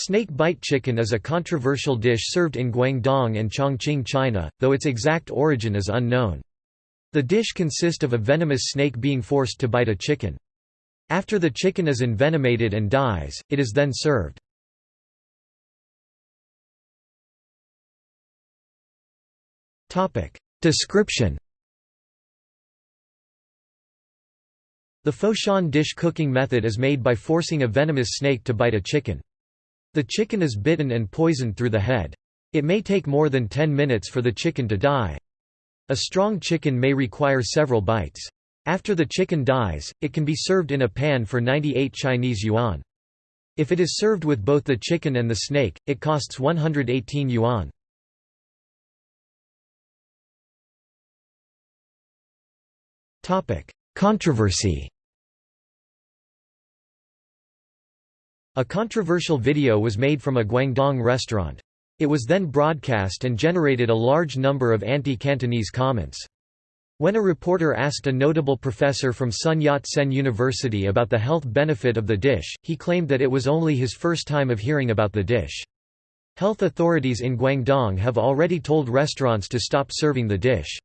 Snake bite chicken is a controversial dish served in Guangdong and Chongqing, China, though its exact origin is unknown. The dish consists of a venomous snake being forced to bite a chicken. After the chicken is envenomated and dies, it is then served. Description The Foshan dish cooking method is made by forcing a venomous snake to bite a chicken. The chicken is bitten and poisoned through the head. It may take more than 10 minutes for the chicken to die. A strong chicken may require several bites. After the chicken dies, it can be served in a pan for 98 Chinese yuan. If it is served with both the chicken and the snake, it costs 118 yuan. Controversy A controversial video was made from a Guangdong restaurant. It was then broadcast and generated a large number of anti-Cantonese comments. When a reporter asked a notable professor from Sun Yat-sen University about the health benefit of the dish, he claimed that it was only his first time of hearing about the dish. Health authorities in Guangdong have already told restaurants to stop serving the dish.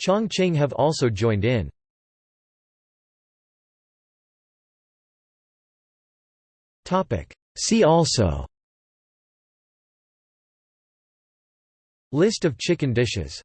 Chongqing have also joined in. See also. List of chicken dishes